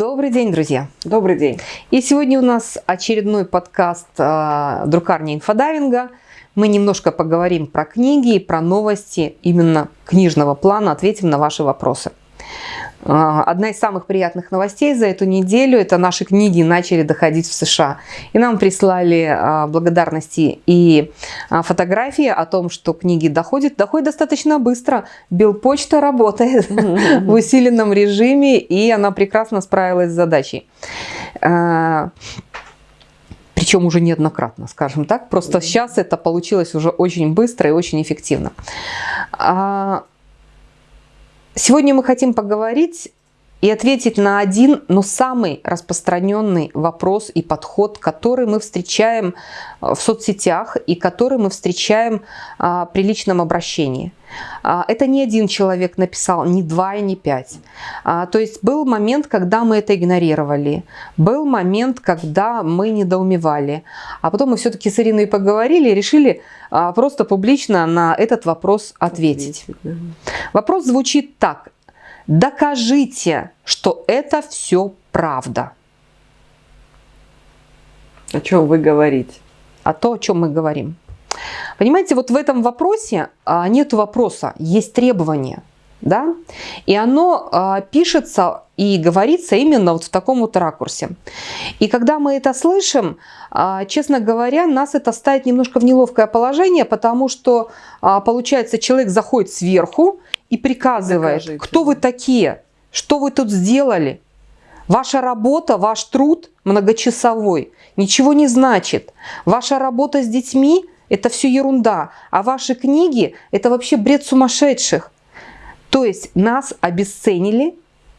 Добрый день, друзья! Добрый день! И сегодня у нас очередной подкаст э, друкарни инфодайвинга. Мы немножко поговорим про книги и про новости именно книжного плана, ответим на ваши вопросы. А, одна из самых приятных новостей за эту неделю – это наши книги начали доходить в США. И нам прислали а, благодарности и а, фотографии о том, что книги доходят. Доходит достаточно быстро. Белпочта работает в усиленном режиме, и она прекрасно справилась с задачей. Причем уже неоднократно, скажем так. Просто сейчас это получилось уже очень быстро и очень эффективно. Сегодня мы хотим поговорить и ответить на один, но самый распространенный вопрос и подход, который мы встречаем э, в соцсетях и который мы встречаем а, при личном обращении. А, это не один человек написал, не два и не пять. А, то есть был момент, когда мы это игнорировали, был момент, когда мы недоумевали, а потом мы все-таки с Ириной поговорили и решили а, просто публично на этот вопрос ответить. ответить да. Вопрос звучит так. Докажите, что это все правда. О чем вы говорите? О том, о чем мы говорим. Понимаете, вот в этом вопросе а, нет вопроса, есть требования. Да? И оно а, пишется и говорится именно вот в таком вот ракурсе. И когда мы это слышим, а, честно говоря, нас это ставит немножко в неловкое положение, потому что, а, получается, человек заходит сверху и приказывает, Докажите. кто вы такие, что вы тут сделали. Ваша работа, ваш труд многочасовой ничего не значит. Ваша работа с детьми – это все ерунда, а ваши книги – это вообще бред сумасшедших. То есть нас обесценили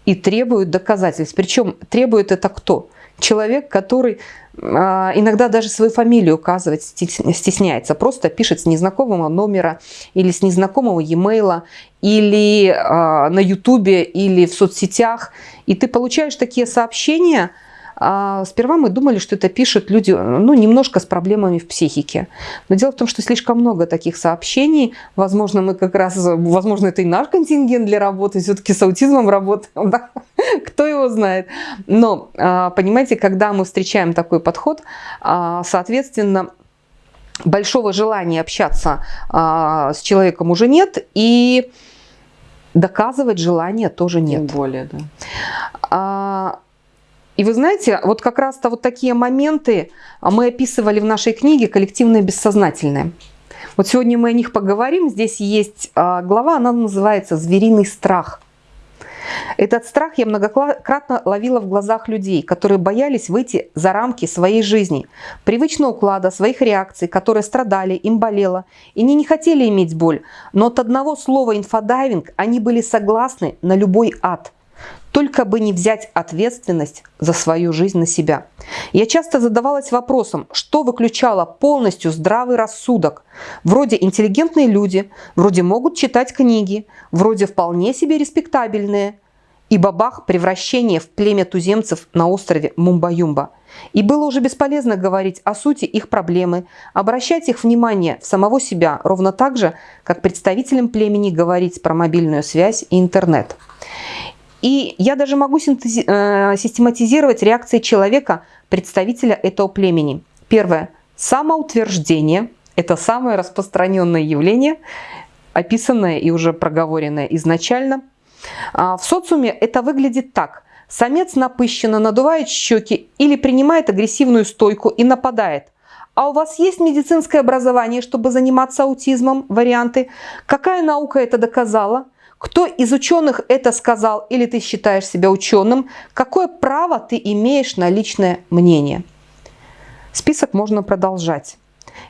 и требуют доказательств. Причем требует это кто? Человек, который а, иногда даже свою фамилию указывать стесняется. Просто пишет с незнакомого номера или с незнакомого e-mail, или а, на ютубе, или в соцсетях. И ты получаешь такие сообщения – а сперва мы думали, что это пишут люди, ну, немножко с проблемами в психике. Но дело в том, что слишком много таких сообщений. Возможно, мы как раз, возможно, это и наш контингент для работы, все-таки с аутизмом работаем, да? кто его знает. Но, а, понимаете, когда мы встречаем такой подход, а, соответственно, большого желания общаться а, с человеком уже нет, и доказывать желания тоже нет. Тем более, да. И вы знаете, вот как раз-то вот такие моменты а, мы описывали в нашей книге «Коллективное бессознательное». Вот сегодня мы о них поговорим. Здесь есть а, глава, она называется «Звериный страх». Этот страх я многократно ловила в глазах людей, которые боялись выйти за рамки своей жизни, привычного уклада, своих реакций, которые страдали, им болело, и они не хотели иметь боль. Но от одного слова «инфодайвинг» они были согласны на любой ад – только бы не взять ответственность за свою жизнь на себя. Я часто задавалась вопросом, что выключало полностью здравый рассудок. Вроде интеллигентные люди, вроде могут читать книги, вроде вполне себе респектабельные. И бабах превращение в племя туземцев на острове Мумба-Юмба. И было уже бесполезно говорить о сути их проблемы, обращать их внимание в самого себя, ровно так же, как представителям племени говорить про мобильную связь и интернет. И я даже могу э, систематизировать реакции человека, представителя этого племени. Первое. Самоутверждение. Это самое распространенное явление, описанное и уже проговоренное изначально. А, в социуме это выглядит так. Самец напыщенно надувает щеки или принимает агрессивную стойку и нападает. А у вас есть медицинское образование, чтобы заниматься аутизмом? Варианты. Какая наука это доказала? Кто из ученых это сказал или ты считаешь себя ученым? Какое право ты имеешь на личное мнение? Список можно продолжать.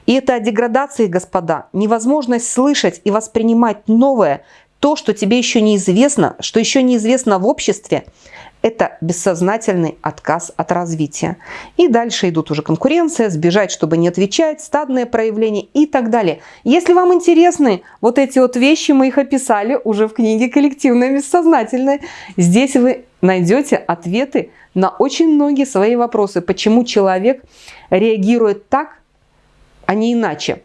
И это о деградации, господа, невозможность слышать и воспринимать новое, то, что тебе еще неизвестно, что еще неизвестно в обществе, это бессознательный отказ от развития. И дальше идут уже конкуренция, сбежать, чтобы не отвечать, стадные проявления и так далее. Если вам интересны вот эти вот вещи, мы их описали уже в книге «Коллективное бессознательное». Здесь вы найдете ответы на очень многие свои вопросы, почему человек реагирует так, а не иначе.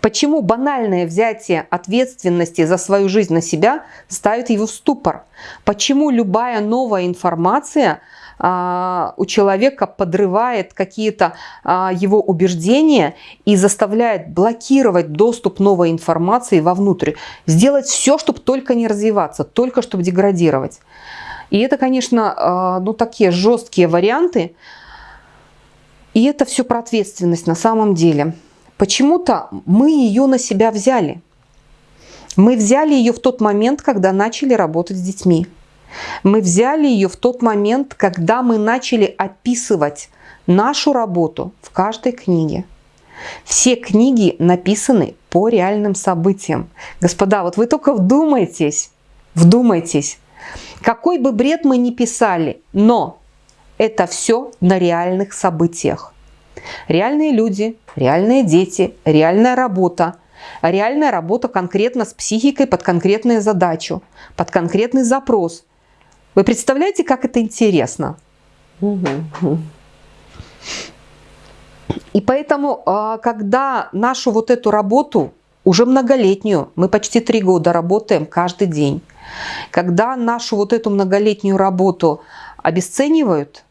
Почему банальное взятие ответственности за свою жизнь на себя ставит его в ступор? Почему любая новая информация а, у человека подрывает какие-то а, его убеждения и заставляет блокировать доступ новой информации вовнутрь? Сделать все, чтобы только не развиваться, только чтобы деградировать. И это, конечно, а, ну, такие жесткие варианты. И это все про ответственность на самом деле. Почему-то мы ее на себя взяли. Мы взяли ее в тот момент, когда начали работать с детьми. Мы взяли ее в тот момент, когда мы начали описывать нашу работу в каждой книге. Все книги написаны по реальным событиям. Господа, вот вы только вдумайтесь, вдумайтесь. Какой бы бред мы ни писали, но это все на реальных событиях. Реальные люди, реальные дети, реальная работа. Реальная работа конкретно с психикой под конкретную задачу, под конкретный запрос. Вы представляете, как это интересно? И поэтому, а, когда нашу вот эту работу, уже многолетнюю, мы почти три года работаем каждый день, когда нашу вот эту многолетнюю работу обесценивают,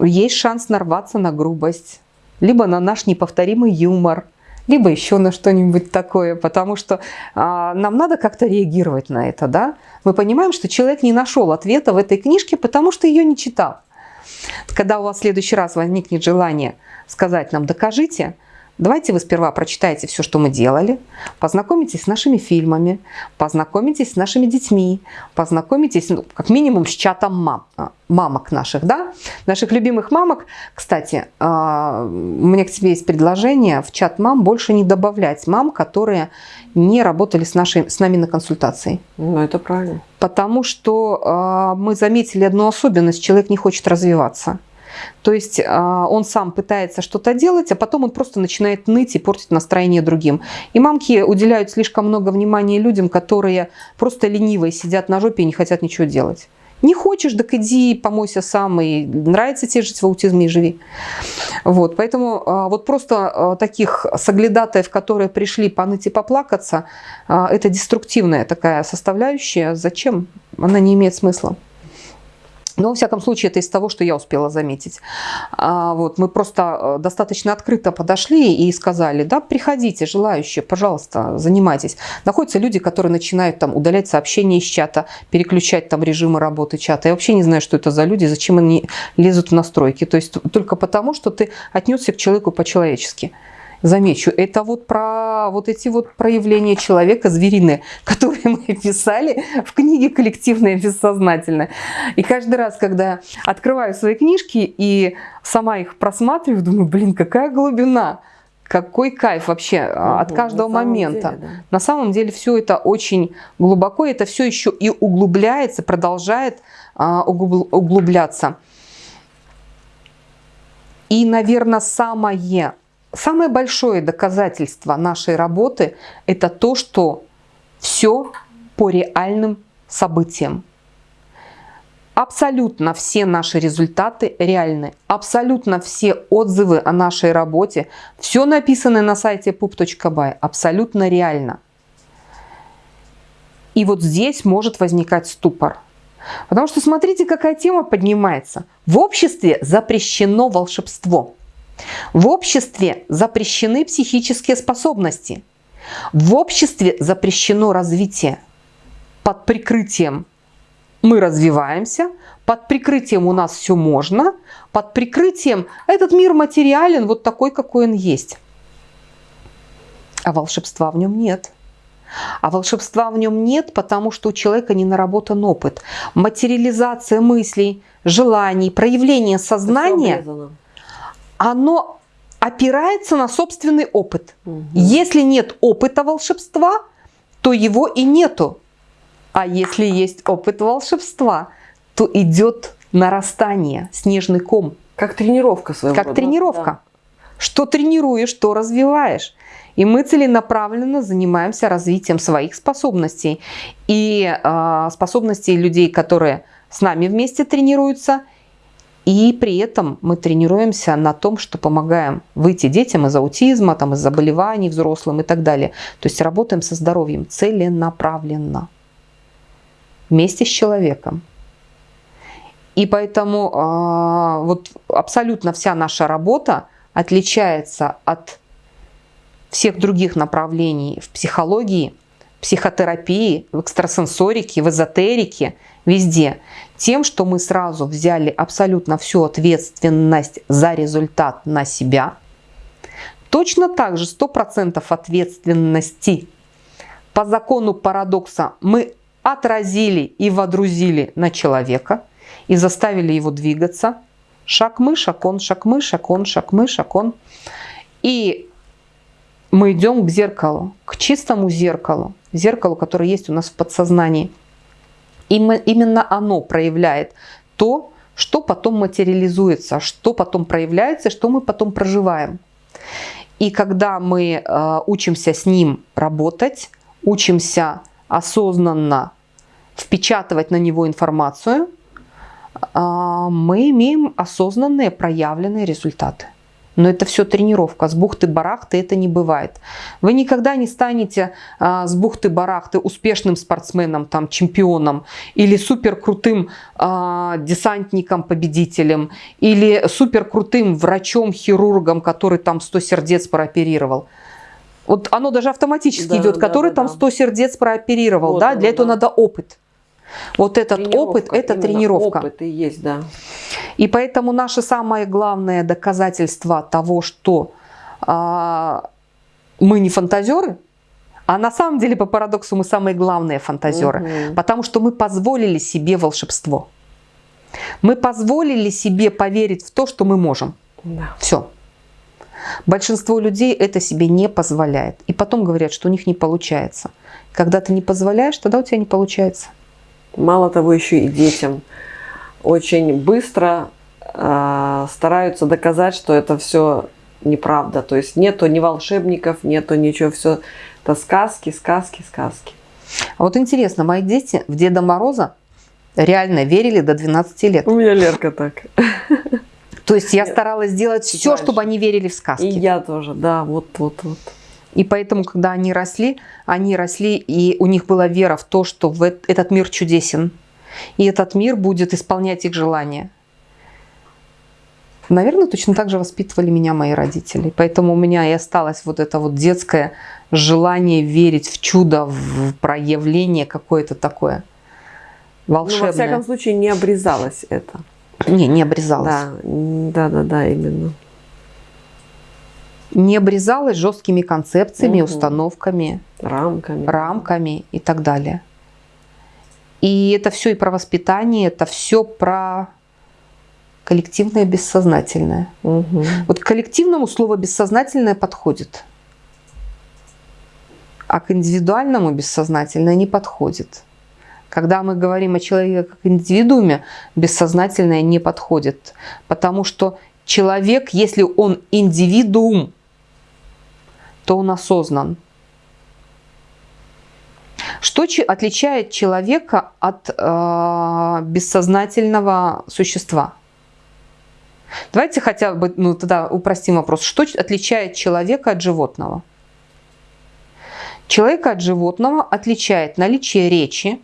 есть шанс нарваться на грубость, либо на наш неповторимый юмор, либо еще на что-нибудь такое, потому что а, нам надо как-то реагировать на это, да? Мы понимаем, что человек не нашел ответа в этой книжке, потому что ее не читал. Когда у вас в следующий раз возникнет желание сказать нам «докажите», Давайте вы сперва прочитаете все, что мы делали, познакомитесь с нашими фильмами, познакомитесь с нашими детьми, познакомитесь, ну, как минимум, с чатом мам, а, мамок наших, да, наших любимых мамок. Кстати, а, у меня к тебе есть предложение в чат мам больше не добавлять мам, которые не работали с, нашей, с нами на консультации. Ну, это правильно. Потому что а, мы заметили одну особенность, человек не хочет развиваться. То есть а, он сам пытается что-то делать, а потом он просто начинает ныть и портить настроение другим. И мамки уделяют слишком много внимания людям, которые просто ленивые, сидят на жопе и не хотят ничего делать. Не хочешь, так иди помойся сам, и нравится тебе жить в аутизме и живи. Вот, поэтому а, вот просто а, таких соглядатаев, которые пришли поныть и поплакаться, это деструктивная такая составляющая. Зачем? Она не имеет смысла. Но, во всяком случае, это из того, что я успела заметить. А, вот, мы просто э, достаточно открыто подошли и сказали, да, приходите, желающие, пожалуйста, занимайтесь. Находятся люди, которые начинают там удалять сообщения из чата, переключать там режимы работы чата. Я вообще не знаю, что это за люди, зачем они лезут в настройки. То есть только потому, что ты отнесся к человеку по-человечески замечу, это вот про вот эти вот проявления человека звериные, которые мы писали в книге «Коллективное бессознательное». И каждый раз, когда открываю свои книжки и сама их просматриваю, думаю, блин, какая глубина, какой кайф вообще угу, от каждого на момента. Деле, да. На самом деле все это очень глубоко, это все еще и углубляется, продолжает а, углубляться. И, наверное, самое Самое большое доказательство нашей работы – это то, что все по реальным событиям. Абсолютно все наши результаты реальны. Абсолютно все отзывы о нашей работе, все написано на сайте pup.by, абсолютно реально. И вот здесь может возникать ступор. Потому что смотрите, какая тема поднимается. В обществе запрещено волшебство. В обществе запрещены психические способности. В обществе запрещено развитие. Под прикрытием мы развиваемся, под прикрытием у нас все можно, под прикрытием этот мир материален вот такой, какой он есть. А волшебства в нем нет. А волшебства в нем нет, потому что у человека не наработан опыт. Материализация мыслей, желаний, проявление сознания оно опирается на собственный опыт. Угу. Если нет опыта волшебства, то его и нету. А если есть опыт волшебства, то идет нарастание, снежный ком. Как тренировка своего Как рода. тренировка. Да. Что тренируешь, то развиваешь. И мы целенаправленно занимаемся развитием своих способностей. И э, способностей людей, которые с нами вместе тренируются – И при этом мы тренируемся на том, что помогаем выйти детям из аутизма, там, из заболеваний взрослым и так далее. То есть работаем со здоровьем целенаправленно вместе с человеком. И поэтому э, вот абсолютно вся наша работа отличается от всех других направлений в психологии, психотерапии, в экстрасенсорике, в эзотерике, везде. Тем, что мы сразу взяли абсолютно всю ответственность за результат на себя. Точно так же 100% ответственности по закону парадокса мы отразили и водрузили на человека и заставили его двигаться. Шаг мы, шаг он, шаг мы, шаг он, шаг мы, шаг он. И мы идем к зеркалу, к чистому зеркалу, зеркалу, которое есть у нас в подсознании. Именно оно проявляет то, что потом материализуется, что потом проявляется, что мы потом проживаем. И когда мы э, учимся с ним работать, учимся осознанно впечатывать на него информацию, э, мы имеем осознанные проявленные результаты. Но это все тренировка. С бухты-барахты это не бывает. Вы никогда не станете а, с бухты-барахты успешным спортсменом, там, чемпионом, или супер крутым а, десантником, победителем, или супер крутым врачом, хирургом, который там 100 сердец прооперировал. Вот оно даже автоматически да, идет, да, который да, там 100 сердец прооперировал. Вот да? Для этого да. надо опыт. Вот этот опыт, это тренировка. Опыт и есть, да. И поэтому наше самое главное доказательство того, что а, мы не фантазеры, а на самом деле, по парадоксу, мы самые главные фантазеры, угу. потому что мы позволили себе волшебство. Мы позволили себе поверить в то, что мы можем. Да. Все. Большинство людей это себе не позволяет. И потом говорят, что у них не получается. Когда ты не позволяешь, тогда у тебя не получается. Мало того, еще и детям очень быстро э, стараются доказать, что это все неправда. То есть нету ни волшебников, нету ничего, все это сказки, сказки, сказки. А вот интересно, мои дети в Деда Мороза реально верили до 12 лет. У меня Лерка так. То есть я старалась сделать все, чтобы они верили в сказки. И я тоже, да, вот, вот, вот. И поэтому, когда они росли, они росли, и у них была вера в то, что в этот мир чудесен. И этот мир будет исполнять их желания. Наверное, точно так же воспитывали меня мои родители. Поэтому у меня и осталось вот это вот детское желание верить в чудо, в проявление какое-то такое волшебное. Ну, во всяком случае, не обрезалось это. Не, не обрезалось. Да, да, да, да именно не обрезалась жесткими концепциями, угу. установками, рамками. рамками и так далее. И это все и про воспитание, это все про коллективное бессознательное. Угу. Вот к коллективному слово бессознательное подходит, а к индивидуальному бессознательное не подходит. Когда мы говорим о человеке как индивидууме, бессознательное не подходит, потому что человек, если он индивидуум, то он осознан. Что отличает человека от э, бессознательного существа? Давайте хотя бы ну, тогда упростим вопрос. Что отличает человека от животного? Человека от животного отличает наличие речи,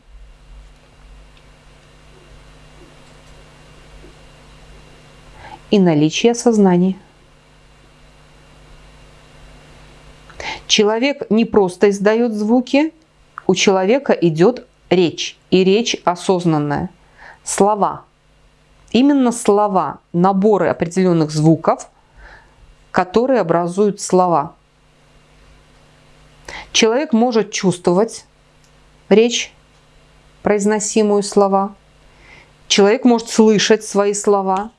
и наличие сознания. Человек не просто издает звуки, у человека идет речь, и речь осознанная. Слова. Именно слова, наборы определенных звуков, которые образуют слова. Человек может чувствовать речь, произносимую слова. Человек может слышать свои слова.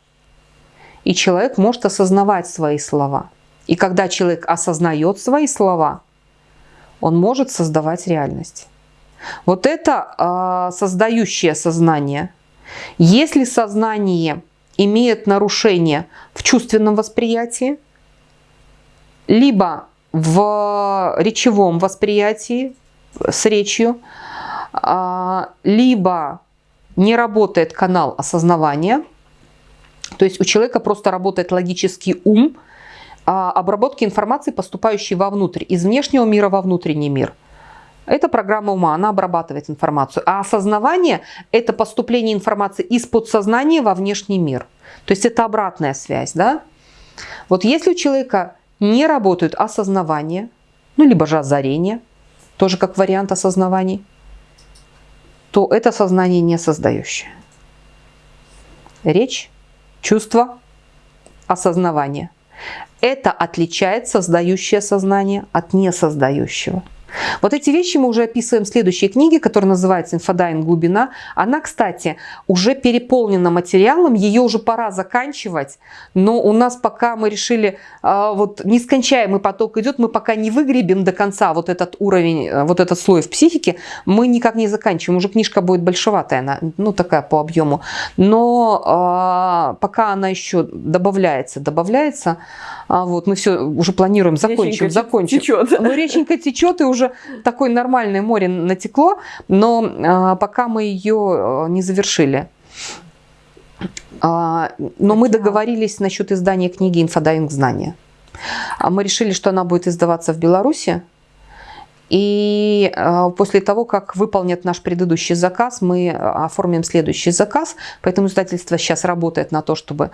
И человек может осознавать свои слова. И когда человек осознает свои слова, он может создавать реальность. Вот это э, создающее сознание. Если сознание имеет нарушение в чувственном восприятии, либо в речевом восприятии с речью, э, либо не работает канал осознавания, То есть у человека просто работает логический ум, обработки информации, поступающей вовнутрь, из внешнего мира во внутренний мир. Это программа ума, она обрабатывает информацию. А осознавание – это поступление информации из подсознания во внешний мир. То есть это обратная связь. Да? Вот если у человека не работают осознавание, ну либо же озарение, тоже как вариант осознаваний, то это сознание не создающее. Речь, чувство, осознавание. Это отличает создающее сознание от несоздающего. Вот эти вещи мы уже описываем в следующей книге, которая называется «Инфодайвинг. Глубина». Она, кстати, уже переполнена материалом, ее уже пора заканчивать, но у нас пока мы решили, а, вот нескончаемый поток идет, мы пока не выгребем до конца вот этот уровень, э, вот этот слой в психике, мы никак не заканчиваем. Уже книжка будет большеватая, она, ну такая по объему, но а, пока она еще добавляется, добавляется, а вот мы все уже планируем, закончим, закончим. Течет. Ну, реченька течет, и уже такое нормальное море натекло, но а, пока мы ее а, не завершили. А, но мы договорились насчет издания книги «Инфодайвинг знания». А мы решили, что она будет издаваться в Беларуси, и э, после того, как выполнят наш предыдущий заказ, мы оформим следующий заказ. Поэтому издательство сейчас работает на то, чтобы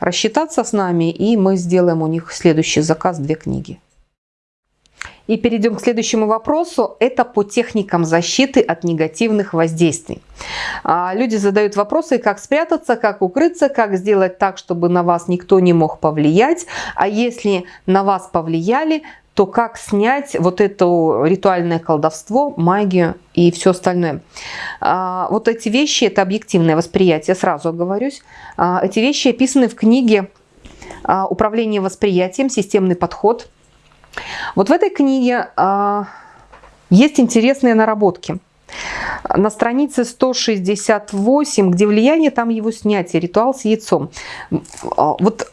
рассчитаться с нами, и мы сделаем у них следующий заказ, две книги. И перейдем к следующему вопросу. Это по техникам защиты от негативных воздействий. А, люди задают вопросы, как спрятаться, как укрыться, как сделать так, чтобы на вас никто не мог повлиять. А если на вас повлияли, то как снять вот это ритуальное колдовство, магию и все остальное. А, вот эти вещи, это объективное восприятие, сразу оговорюсь. А, эти вещи описаны в книге «Управление восприятием. Системный подход». Вот в этой книге а, есть интересные наработки. На странице 168, где влияние, там его снятие, ритуал с яйцом. А, вот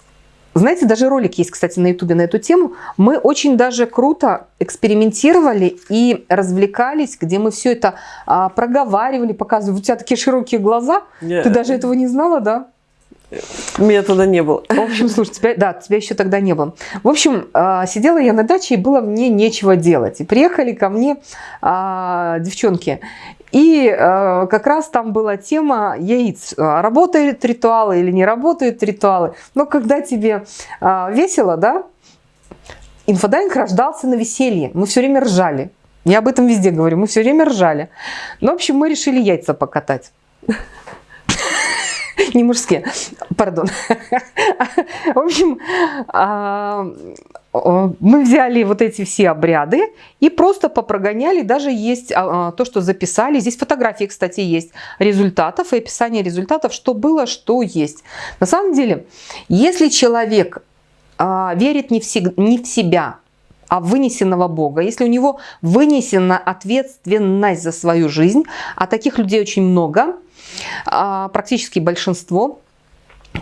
знаете, даже ролик есть, кстати, на ютубе на эту тему. Мы очень даже круто экспериментировали и развлекались, где мы все это а, проговаривали, показывали. У тебя такие широкие глаза. Yeah. Ты даже этого не знала, да? Меня тогда не было. В общем, слушай, тебя, да, тебя еще тогда не было. В общем, а, сидела я на даче, и было мне нечего делать. И приехали ко мне а, девчонки. И э, как раз там была тема яиц. Работают ритуалы или не работают ритуалы. Но когда тебе э, весело, да, инфодайвинг рождался на веселье. Мы все время ржали. Я об этом везде говорю. Мы все время ржали. Ну, в общем, мы решили яйца покатать не мужские, пардон. В общем, а, мы взяли вот эти все обряды и просто попрогоняли. Даже есть а, то, что записали. Здесь фотографии, кстати, есть результатов и описание результатов, что было, что есть. На самом деле, если человек а, верит не в себя, а вынесенного Бога, если у него вынесена ответственность за свою жизнь, а таких людей очень много, а, практически большинство,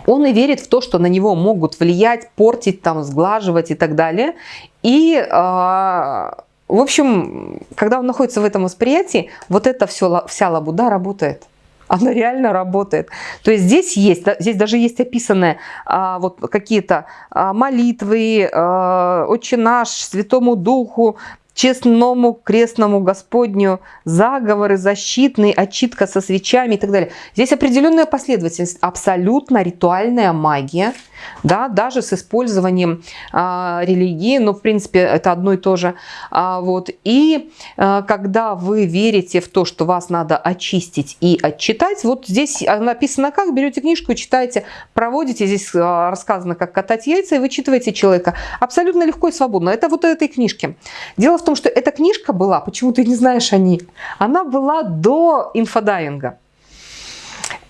он и верит в то, что на него могут влиять, портить, там, сглаживать и так далее. И, а, в общем, когда он находится в этом восприятии, вот эта все, вся лабуда работает. Она реально работает. То есть здесь есть, здесь даже есть описанные а, вот какие-то а, молитвы, а, Отче наш, Святому Духу, честному крестному Господню, заговоры защитные, отчитка со свечами и так далее. Здесь определенная последовательность, абсолютно ритуальная магия, да, даже с использованием а, религии, но в принципе это одно и то же. А, вот. И а, когда вы верите в то, что вас надо очистить и отчитать, вот здесь написано как, берете книжку читаете, проводите, здесь а, рассказано, как катать яйца, и вычитываете человека. Абсолютно легко и свободно. Это вот этой книжки. Дело в том, что эта книжка была, почему ты не знаешь о ней, она была до инфодайинга.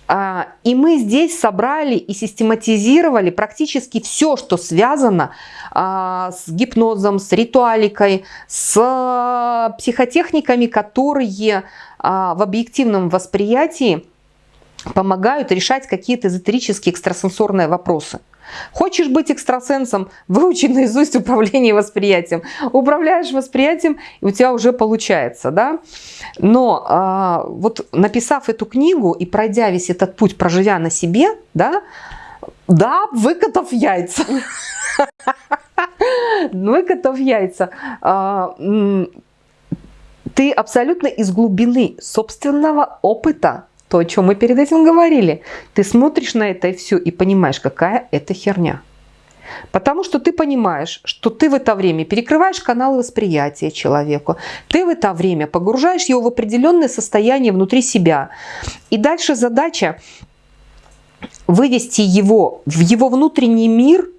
А, и мы здесь собрали и систематизировали практически все, что связано а, с гипнозом, с ритуаликой, с психотехниками, которые а, в объективном восприятии помогают решать какие-то эзотерические экстрасенсорные вопросы. Хочешь быть экстрасенсом, выучи наизусть управление восприятием. Управляешь восприятием, и у тебя уже получается. Да? Но а, вот написав эту книгу и пройдя весь этот путь, проживя на себе, да, Да, выкатав яйца. Выкатав яйца. А, ты абсолютно из глубины собственного опыта, то, о чем мы перед этим говорили, ты смотришь на это и все, и понимаешь, какая это херня. Потому что ты понимаешь, что ты в это время перекрываешь каналы восприятия человеку, ты в это время погружаешь его в определенное состояние внутри себя. И дальше задача вывести его в его внутренний мир,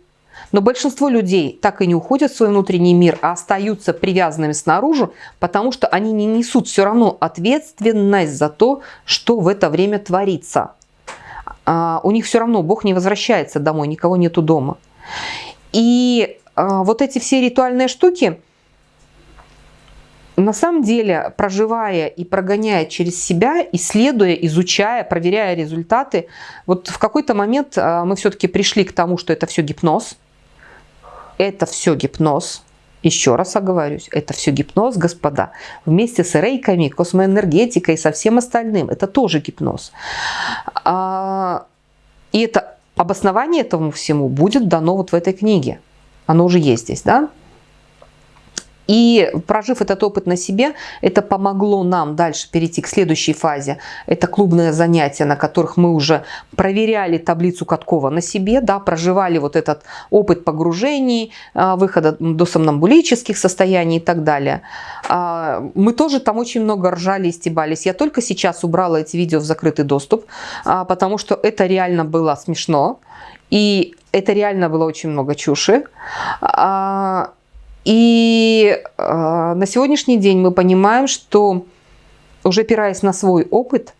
но большинство людей так и не уходят в свой внутренний мир, а остаются привязанными снаружи, потому что они не несут все равно ответственность за то, что в это время творится. А у них все равно Бог не возвращается домой, никого нету дома. И а, вот эти все ритуальные штуки, на самом деле, проживая и прогоняя через себя, исследуя, изучая, проверяя результаты, вот в какой-то момент а, мы все-таки пришли к тому, что это все гипноз. Это все гипноз. Еще раз оговорюсь, это все гипноз, господа. Вместе с рейками, космоэнергетикой и со всем остальным. Это тоже гипноз. А, и это обоснование этому всему будет дано вот в этой книге. Оно уже есть здесь, да? И прожив этот опыт на себе, это помогло нам дальше перейти к следующей фазе. Это клубные занятия, на которых мы уже проверяли таблицу Каткова на себе, да, проживали вот этот опыт погружений, а, выхода до сомнамбулических состояний и так далее. А, мы тоже там очень много ржали и стебались. Я только сейчас убрала эти видео в закрытый доступ, а, потому что это реально было смешно. И это реально было очень много чуши. И э, на сегодняшний день мы понимаем, что уже опираясь на свой опыт,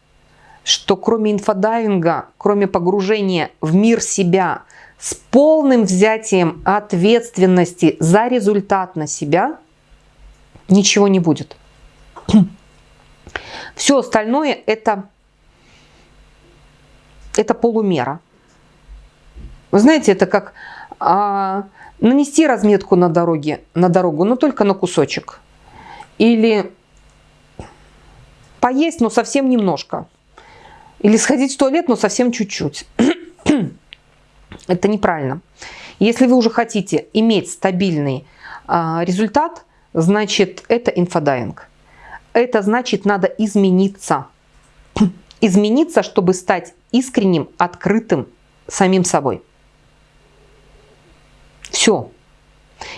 что кроме инфодайвинга, кроме погружения в мир себя с полным взятием ответственности за результат на себя, ничего не будет. Все остальное это, это полумера. Вы знаете, это как а, нанести разметку на дороге, на дорогу, но только на кусочек. Или поесть, но совсем немножко. Или сходить в туалет, но совсем чуть-чуть. Это неправильно. Если вы уже хотите иметь стабильный а, результат, значит это инфодайвинг. Это значит надо измениться. Измениться, чтобы стать искренним, открытым самим собой. Все.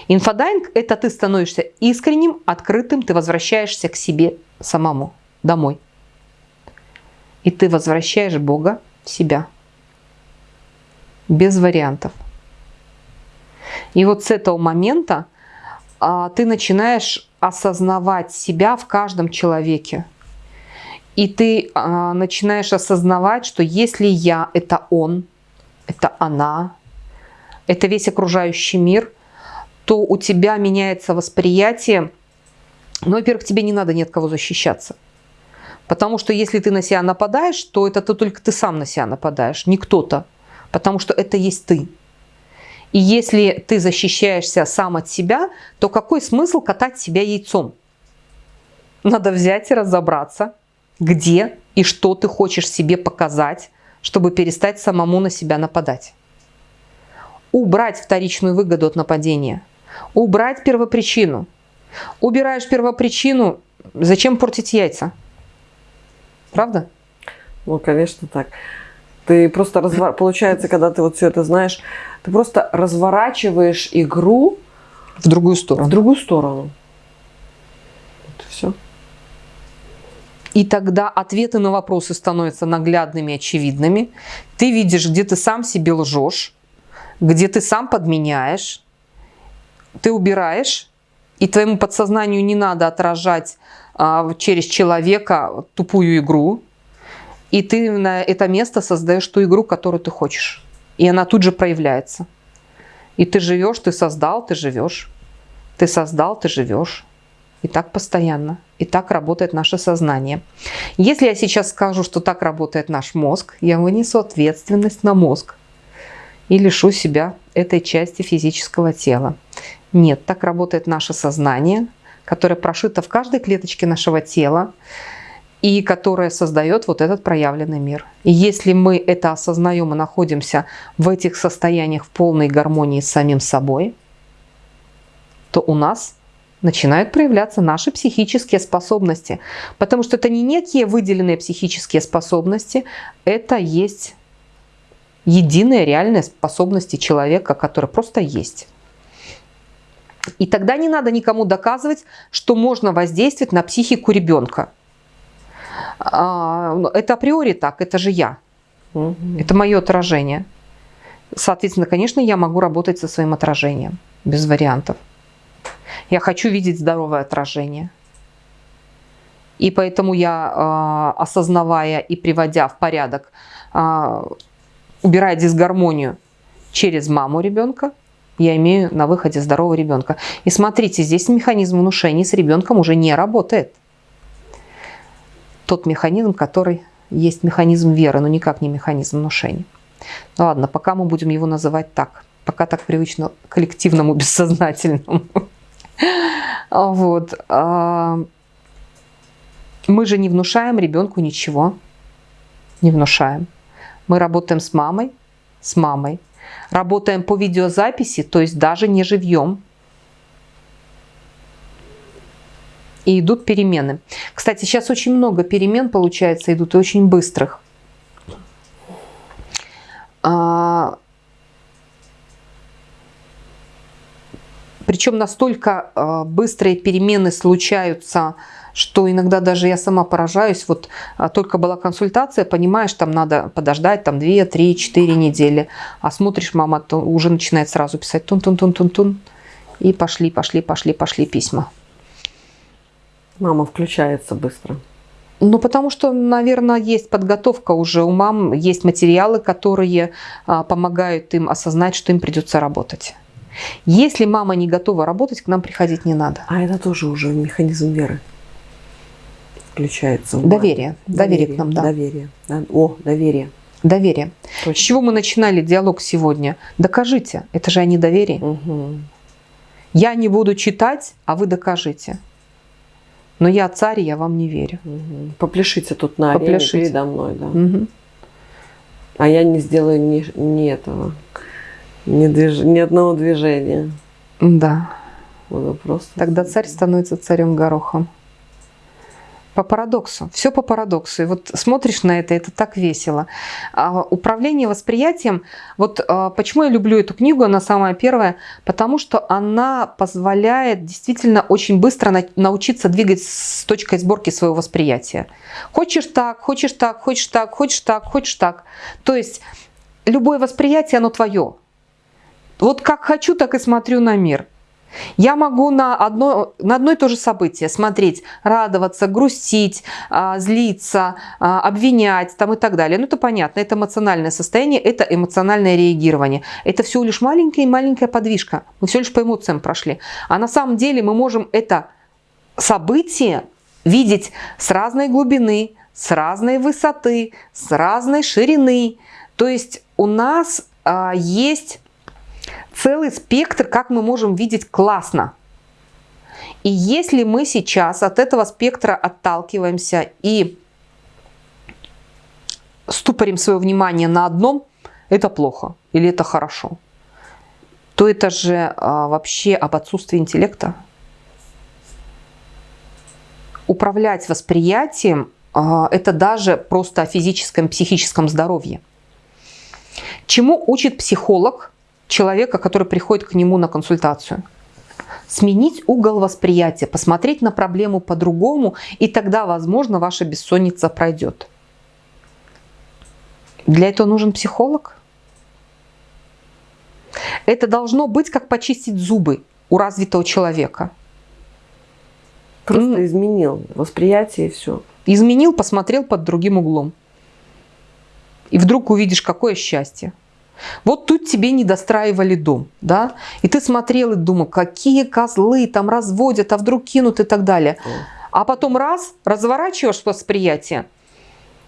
Инфодайвинг – это ты становишься искренним, открытым, ты возвращаешься к себе самому, домой. И ты возвращаешь Бога в себя. Без вариантов. И вот с этого момента а, ты начинаешь осознавать себя в каждом человеке. И ты а, начинаешь осознавать, что если я – это он, это она, это весь окружающий мир, то у тебя меняется восприятие. Ну, во-первых, тебе не надо ни от кого защищаться. Потому что если ты на себя нападаешь, то это ты, только ты сам на себя нападаешь, не кто-то. Потому что это есть ты. И если ты защищаешься сам от себя, то какой смысл катать себя яйцом? Надо взять и разобраться, где и что ты хочешь себе показать, чтобы перестать самому на себя нападать убрать вторичную выгоду от нападения, убрать первопричину. Убираешь первопричину, зачем портить яйца? Правда? Ну, конечно, так. Ты просто развор... получается, когда ты вот все это знаешь, ты просто разворачиваешь игру в другую сторону. В другую сторону. Вот все. И тогда ответы на вопросы становятся наглядными, очевидными. Ты видишь, где ты сам себе лжешь, где ты сам подменяешь, ты убираешь, и твоему подсознанию не надо отражать а, через человека тупую игру, и ты на это место создаешь ту игру, которую ты хочешь. И она тут же проявляется. И ты живешь, ты создал, ты живешь. Ты создал, ты живешь. И так постоянно. И так работает наше сознание. Если я сейчас скажу, что так работает наш мозг, я вынесу ответственность на мозг и лишу себя этой части физического тела. Нет, так работает наше сознание, которое прошито в каждой клеточке нашего тела. и которая создает вот этот проявленный мир. И если мы это осознаем и находимся в этих состояниях в полной гармонии с самим собой, то у нас начинают проявляться наши психические способности. Потому что это не некие выделенные психические способности, это есть единые реальные способности человека, которые просто есть. И тогда не надо никому доказывать, что можно воздействовать на психику ребенка. А, это априори так, это же я. Угу. Это мое отражение. Соответственно, конечно, я могу работать со своим отражением, без вариантов. Я хочу видеть здоровое отражение. И поэтому я, а, осознавая и приводя в порядок, а, убирая дисгармонию через маму ребенка, я имею на выходе здорового ребенка. И смотрите, здесь механизм внушения с ребенком уже не работает. Тот механизм, который есть механизм веры, но никак не механизм внушения. Ну ладно, пока мы будем его называть так. Пока так привычно коллективному бессознательному. Вот. А, мы же не внушаем ребенку ничего. Не внушаем. Мы работаем с мамой, с мамой. Работаем по видеозаписи, то есть даже не живьем. И идут перемены. Кстати, сейчас очень много перемен, получается, идут и очень быстрых. А, Причем настолько э, быстрые перемены случаются, что иногда даже я сама поражаюсь. Вот а, только была консультация, понимаешь, там надо подождать там 2, 3, 4 недели. А смотришь, мама то уже начинает сразу писать тун-тун-тун-тун-тун. И пошли, пошли, пошли, пошли письма. Мама включается быстро. Ну, потому что, наверное, есть подготовка уже у мам, есть материалы, которые а, помогают им осознать, что им придется работать. Если мама не готова работать, к нам приходить не надо. А это тоже уже механизм веры включается. Доверие. Доверие. Доверие к нам, да. Доверие. О, доверие. Доверие. Точно. С чего мы начинали диалог сегодня? Докажите. Это же о недоверии. Угу. Я не буду читать, а вы докажите. Но я царь, я вам не верю. Угу. Попляшите тут на Попляшите. арене передо мной. Да. Угу. А я не сделаю ни, ни этого. Ни, движ... ни одного движения. Да. Буду просто... Тогда царь становится царем горохом. По парадоксу. Все по парадоксу. И вот смотришь на это, это так весело. А управление восприятием. Вот а, почему я люблю эту книгу, она самая первая, потому что она позволяет действительно очень быстро на, научиться двигать с точкой сборки своего восприятия. Хочешь так, хочешь так, хочешь так, хочешь так, хочешь так. То есть любое восприятие, оно твое. Вот как хочу, так и смотрю на мир. Я могу на одно, на одно и то же событие смотреть, радоваться, грустить, а, злиться, а, обвинять там и так далее. Ну, это понятно, это эмоциональное состояние, это эмоциональное реагирование. Это всего лишь маленькая-маленькая подвижка. Мы все лишь по эмоциям прошли. А на самом деле мы можем это событие видеть с разной глубины, с разной высоты, с разной ширины. То есть у нас а, есть целый спектр, как мы можем видеть классно. И если мы сейчас от этого спектра отталкиваемся и ступорим свое внимание на одном, это плохо или это хорошо, то это же а, вообще об отсутствии интеллекта. Управлять восприятием а, это даже просто о физическом, психическом здоровье. Чему учит психолог человека, который приходит к нему на консультацию. Сменить угол восприятия, посмотреть на проблему по-другому, и тогда, возможно, ваша бессонница пройдет. Для этого нужен психолог. Это должно быть как почистить зубы у развитого человека. Просто изменил восприятие и все. Изменил, посмотрел под другим углом. И вдруг увидишь, какое счастье. Вот тут тебе не достраивали дом, да, и ты смотрел и думал, какие козлы там разводят, а вдруг кинут и так далее. А потом раз, разворачиваешь восприятие,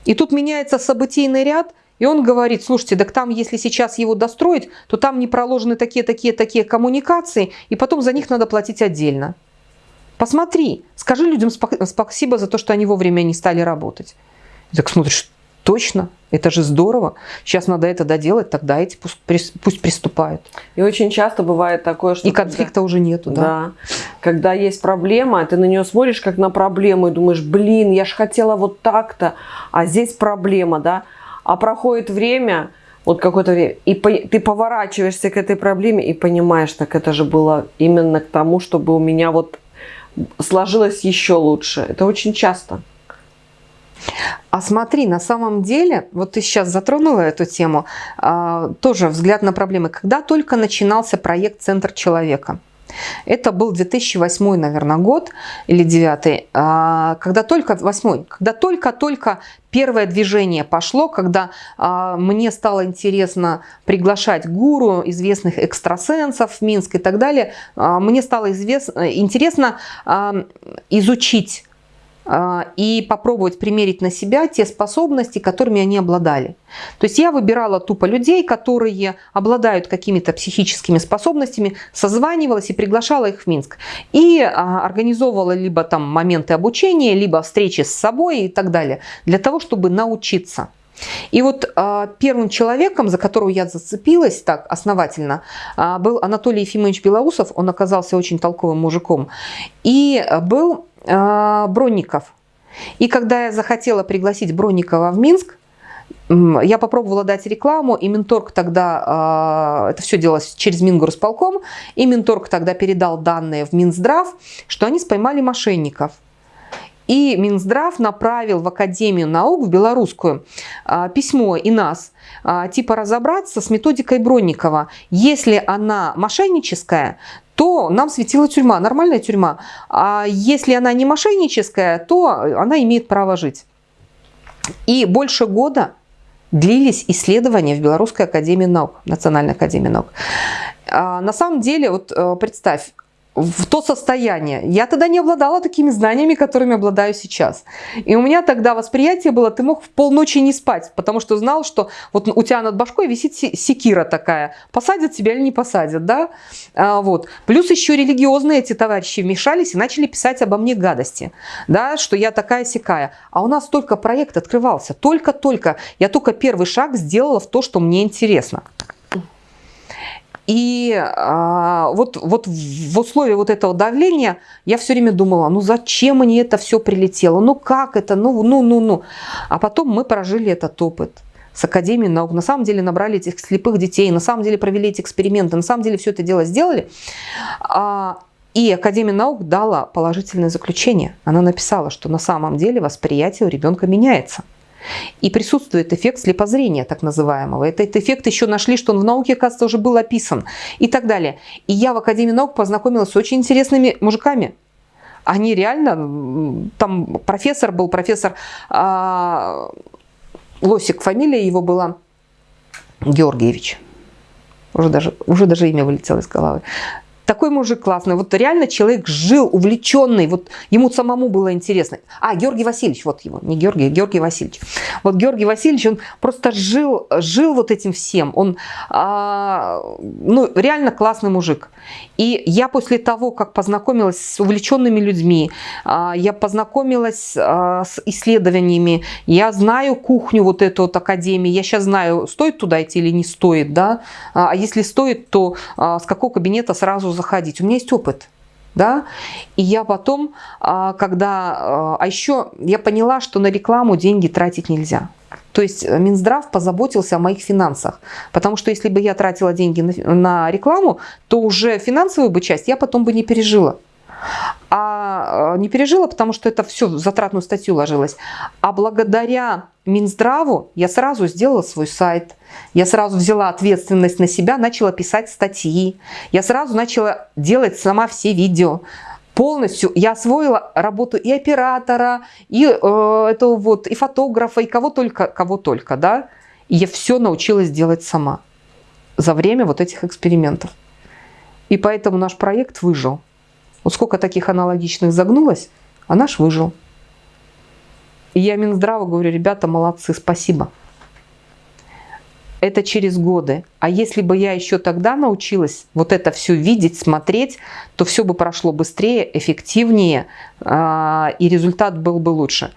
и тут меняется событийный ряд, и он говорит, слушайте, так там, если сейчас его достроить, то там не проложены такие-такие-такие коммуникации, и потом за них надо платить отдельно. Посмотри, скажи людям спасибо за то, что они вовремя не стали работать. И так смотришь, точно, это же здорово. Сейчас надо это доделать, тогда эти пусть, пусть приступают. И очень часто бывает такое, что... И конфликта когда, уже нету, да. Да. Когда есть проблема, ты на нее смотришь как на проблему и думаешь, блин, я же хотела вот так-то, а здесь проблема, да. А проходит время, вот какое-то время, и по, ты поворачиваешься к этой проблеме и понимаешь, так это же было именно к тому, чтобы у меня вот сложилось еще лучше. Это очень часто. А смотри, на самом деле, вот ты сейчас затронула эту тему, а, тоже взгляд на проблемы. Когда только начинался проект «Центр человека», это был 2008, наверное, год или 2009, а, когда только 8, когда только-только первое движение пошло, когда а, мне стало интересно приглашать гуру, известных экстрасенсов в Минск и так далее, мне стало известно, интересно изучить и попробовать примерить на себя те способности, которыми они обладали. То есть я выбирала тупо людей, которые обладают какими-то психическими способностями, созванивалась и приглашала их в Минск. И а, организовывала либо там моменты обучения, либо встречи с собой и так далее, для того, чтобы научиться. И вот э, первым человеком, за которого я зацепилась так основательно, был Анатолий Ефимович Белоусов. Он оказался очень толковым мужиком. И был а, Бронников. И когда я захотела пригласить Бронникова в Минск, я попробовала дать рекламу, и Минторг тогда, а, это все делалось через Мингорсполком, и Минторг тогда передал данные в Минздрав, что они споймали мошенников. И Минздрав направил в Академию наук, в белорусскую, а, письмо и нас, типа разобраться с методикой Бронникова. Если она мошенническая, то нам светила тюрьма, нормальная тюрьма. А если она не мошенническая, то она имеет право жить. И больше года длились исследования в Белорусской академии наук, Национальной академии наук. А на самом деле, вот э, представь, в то состояние. Я тогда не обладала такими знаниями, которыми обладаю сейчас. И у меня тогда восприятие было, ты мог в полночи не спать, потому что знал, что вот у тебя над башкой висит секира такая. Посадят тебя или не посадят, да? А, вот. Плюс еще религиозные эти товарищи вмешались и начали писать обо мне гадости, да, что я такая сякая. А у нас только проект открывался, только-только. Я только первый шаг сделала в то, что мне интересно. И а, вот, вот в условии вот этого давления я все время думала, ну зачем мне это все прилетело, ну как это, ну, ну, ну, ну. А потом мы прожили этот опыт с Академией наук. На самом деле набрали этих слепых детей, на самом деле провели эти эксперименты, на самом деле все это дело сделали. А, и Академия наук дала положительное заключение. Она написала, что на самом деле восприятие у ребенка меняется. И присутствует эффект слепозрения, так называемого. Этот эффект еще нашли, что он в науке, оказывается, уже был описан и так далее. И я в Академии наук познакомилась с очень интересными мужиками. Они реально, там профессор был, профессор а, Лосик, фамилия его была Георгиевич. Уже даже, уже даже имя вылетело из головы такой мужик классный. Вот реально человек жил, увлеченный, вот ему самому было интересно. А, Георгий Васильевич, вот его, не Георгий, Георгий Васильевич. Вот Георгий Васильевич, он просто жил, жил вот этим всем. Он, а, ну, реально классный мужик. И я после того, как познакомилась с увлеченными людьми, а, я познакомилась а, с исследованиями, я знаю кухню вот эту вот академии, я сейчас знаю, стоит туда идти или не стоит, да, а если стоит, то а, с какого кабинета сразу заходить. У меня есть опыт. Да? И я потом, а, когда... А, а еще я поняла, что на рекламу деньги тратить нельзя. То есть э, Минздрав позаботился о моих финансах. Потому что если бы я тратила деньги на, на рекламу, то уже финансовую бы часть я потом бы не пережила. А не пережила, потому что это все в затратную статью ложилось. А благодаря Минздраву я сразу сделала свой сайт, я сразу взяла ответственность на себя, начала писать статьи, я сразу начала делать сама все видео. Полностью я освоила работу и оператора, и э, этого вот, и фотографа, и кого только, кого только, да. И я все научилась делать сама за время вот этих экспериментов. И поэтому наш проект выжил. Вот сколько таких аналогичных загнулось, а наш выжил. И я Минздраву говорю, ребята, молодцы, спасибо. это через годы. А если бы я еще тогда научилась вот это все видеть, смотреть, то все бы прошло быстрее, эффективнее, а, и результат был бы лучше.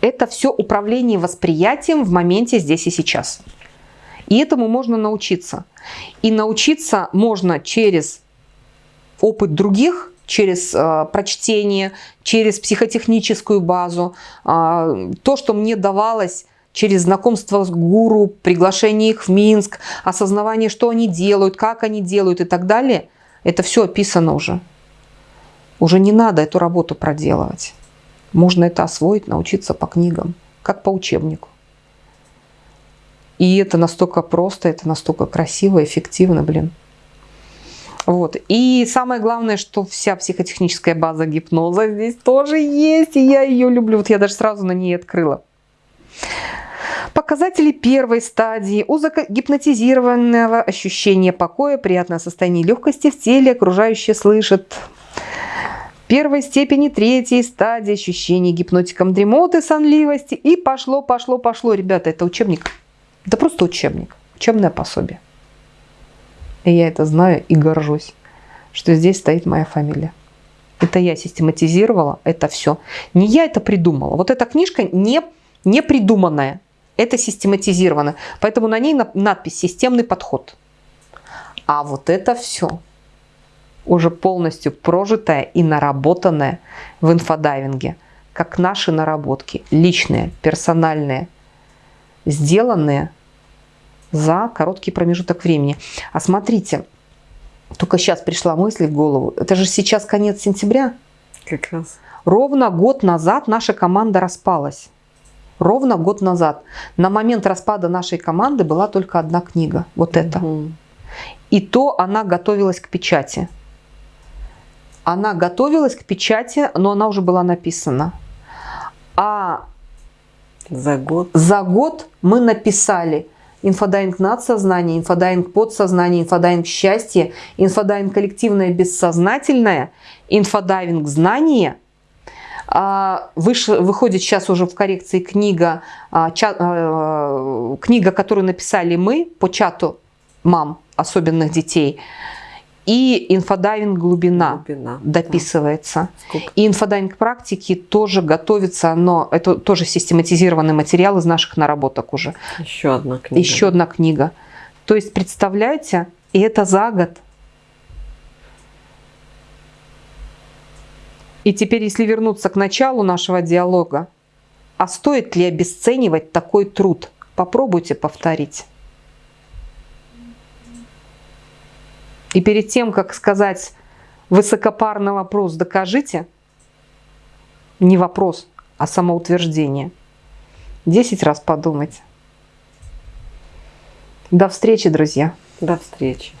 Это все управление восприятием в моменте здесь и сейчас. И этому можно научиться. И научиться можно через опыт других, через э, прочтение, через психотехническую базу. Э, то, что мне давалось через знакомство с гуру, приглашение их в Минск, осознавание, что они делают, как они делают и так далее, это все описано уже. Уже не надо эту работу проделывать. Можно это освоить, научиться по книгам, как по учебнику. И это настолько просто, это настолько красиво, эффективно, блин. Вот. И самое главное, что вся психотехническая база гипноза здесь тоже есть, и я ее люблю. Вот я даже сразу на ней открыла. Показатели первой стадии у гипнотизированного ощущения покоя, приятное состояние легкости в теле, окружающие слышат. Первой степени третьей стадии ощущений гипнотиком дремоты, сонливости. И пошло, пошло, пошло. Ребята, это учебник. Это просто учебник, учебное пособие. И я это знаю и горжусь, что здесь стоит моя фамилия. Это я систематизировала, это все. Не я это придумала. Вот эта книжка не, не придуманная, это систематизировано. Поэтому на ней надпись «Системный подход». А вот это все уже полностью прожитое и наработанное в инфодайвинге, как наши наработки, личные, персональные, сделанные за короткий промежуток времени. А смотрите, только сейчас пришла мысль в голову. Это же сейчас конец сентября. Как раз. Ровно год назад наша команда распалась. Ровно год назад. На момент распада нашей команды была только одна книга. Вот эта. Угу. И то она готовилась к печати. Она готовилась к печати, но она уже была написана. А за год, за год мы написали – инфодайвинг надсознание, инфодайвинг подсознание, инфодайвинг счастье, инфодайвинг коллективное бессознательное, инфодайвинг знание. А, выходит сейчас уже в коррекции книга, а, а, книга, которую написали мы по чату мам особенных детей – и инфодайвинг глубина, глубина дописывается. Да. И инфодайвинг практики тоже готовится, но это тоже систематизированный материал из наших наработок уже. Еще одна книга. Еще одна книга. То есть, представляете, и это за год. И теперь, если вернуться к началу нашего диалога, а стоит ли обесценивать такой труд? Попробуйте повторить. И перед тем, как сказать высокопарный вопрос «докажите», не вопрос, а самоутверждение. Десять раз подумать. До встречи, друзья. До встречи.